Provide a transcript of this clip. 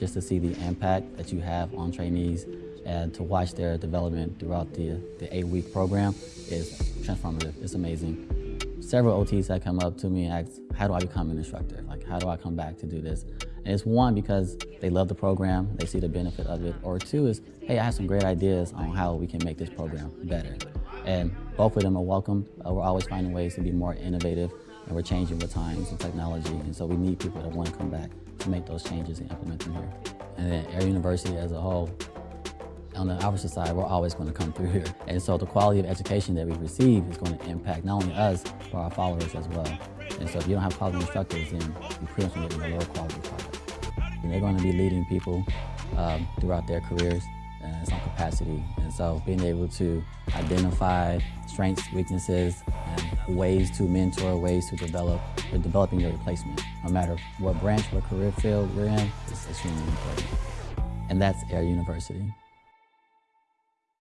just to see the impact that you have on trainees and to watch their development throughout the, the eight-week program is transformative. It's amazing. Several OTs that come up to me and ask, how do I become an instructor? Like, how do I come back to do this? And it's one, because they love the program, they see the benefit of it, or two is, hey, I have some great ideas on how we can make this program better. And both of them are welcome. Uh, we're always finding ways to be more innovative, and we're changing with times and technology, and so we need people that want to come back make those changes and implement them here. And then Air University as a whole, on the opposite side, we're always going to come through here. And so the quality of education that we receive is going to impact not only us, but our followers as well. And so if you don't have quality instructors, then you pretty much get a lower quality product. And they're going to be leading people um, throughout their careers in some capacity. And so being able to identify strengths, weaknesses, ways to mentor, ways to develop, or developing your replacement, no matter what branch, what career field you're in, it's extremely important. And that's Air University.